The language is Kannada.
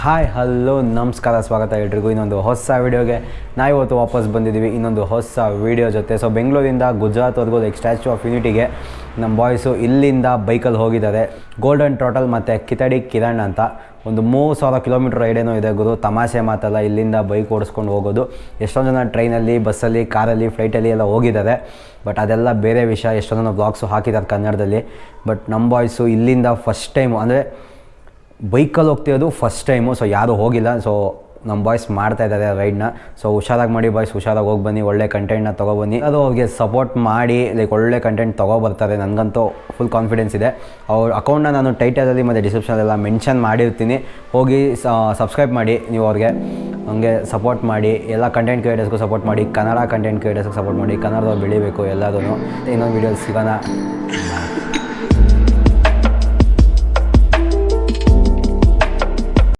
ಹಾಯ್ ಹಲೋ ನಮಸ್ಕಾರ, ಸ್ವಾಗತ ಎಲ್ರಿಗೂ. ಇನ್ನೊಂದು ಹೊಸ ವೀಡಿಯೋಗೆ ನಾವಿವತ್ತು ವಾಪಸ್ ಬಂದಿದ್ದೀವಿ. ಇನ್ನೊಂದು ಹೊಸ ವೀಡಿಯೋ ಜೊತೆ. ಸೊ ಬೆಂಗಳೂರಿಂದ ಗುಜರಾತ್ವರೆಗೂ ಲೈಕ್ ಸ್ಟ್ಯಾಚ್ಯೂ ಆಫ್ ಯೂನಿಟಿಗೆ ನಮ್ಮ ಬಾಯ್ಸು ಇಲ್ಲಿಂದ ಬೈಕಲ್ಲಿ ಹೋಗಿದ್ದಾರೆ. ಗೋಲ್ಡನ್ ಟೋಟಲ್ ಮತ್ತು ಕಿತಡಿ ಕಿರಣ್ ಅಂತ. ಒಂದು ಮೂರು ಸಾವಿರ ಕಿಲೋಮೀಟ್ರ್ ರೈಡೇನೋ ಇದೆ ಗುರು. ತಮಾಷೆ ಮಾತಲ್ಲ ಇಲ್ಲಿಂದ ಬೈಕ್ ಓಡಿಸ್ಕೊಂಡು ಹೋಗೋದು. ಎಷ್ಟೊಂದು ಜನ ಟ್ರೈನಲ್ಲಿ ಬಸ್ಸಲ್ಲಿ ಕಾರಲ್ಲಿ ಫ್ಲೈಟಲ್ಲಿ ಎಲ್ಲ ಹೋಗಿದ್ದಾರೆ. ಬಟ್ ಅದೆಲ್ಲ ಬೇರೆ ವಿಷಯ. ಎಷ್ಟೊಂದು ಜನ ಬ್ಲಾಗ್ಸು ಹಾಕಿದ್ದಾರೆ ಕನ್ನಡದಲ್ಲಿ. ಬಟ್ ನಮ್ಮ ಬಾಯ್ಸು ಇಲ್ಲಿಂದ ಫಸ್ಟ್ ಟೈಮು ಅಂದರೆ ಬೈಕಲ್ಲಿ ಹೋಗ್ತಿರೋದು ಫಸ್ಟ್ ಟೈಮು ಸೊ ಯಾರೂ ಹೋಗಿಲ್ಲ ಸೊ ನಮ್ಮ ಬಾಯ್ಸ್ ಮಾಡ್ತಾ ಇದ್ದಾರೆ ರೈಡ್ನ ಸೊ ಹುಷಾರಾಗಿ ಮಾಡಿ ಬಾಯ್ಸ್ ಹುಷಾರಾಗಿ ಹೋಗಿ ಬನ್ನಿ, ಒಳ್ಳೆ ಕಂಟೆಂಟ್ನ ತೊಗೊಬನ್ನಿ ಅದು ಅವ್ರಿಗೆ ಸಪೋರ್ಟ್ ಮಾಡಿ ಲೈಕ್ ಒಳ್ಳೆ ಕಂಟೆಂಟ್ ತೊಗೊಬರ್ತಾರೆ ನನಗಂತೂ ಫುಲ್ ಕಾನ್ಫಿಡೆನ್ಸ್ ಇದೆ. ಅವ್ರ ಅಕೌಂಟ್ನ ನಾನು ಟೈಟಲಲ್ಲಿ ಮತ್ತು ಡಿಸ್ಕ್ರಿಪ್ಷನಲ್ಲೆಲ್ಲ ಮೆನ್ಷನ್ ಮಾಡಿರ್ತೀನಿ. ಹೋಗಿ ಸಬ್ಸ್ಕ್ರೈಬ್ ಮಾಡಿ ನೀವು ಅವ್ರಿಗೆ. ಹಂಗೆ ಸಪೋರ್ಟ್ ಮಾಡಿ, ಎಲ್ಲ ಕಂಟೆಂಟ್ ಕ್ರಿಯೇಟರ್ಸ್ಗೂ ಸಪೋರ್ಟ್ ಮಾಡಿ, ಕನ್ನಡ ಕಂಟೆಂಟ್ ಕ್ರಿಯೇಟರ್ಸ್ಗೆ ಸಪೋರ್ಟ್ ಮಾಡಿ, ಕನ್ನಡದವ್ರು ಬೆಳಿಬೇಕು ಎಲ್ಲದೂ ಇನ್ನೊಂದು ವೀಡಿಯೋಲಿ ಸಿಗೋಣ.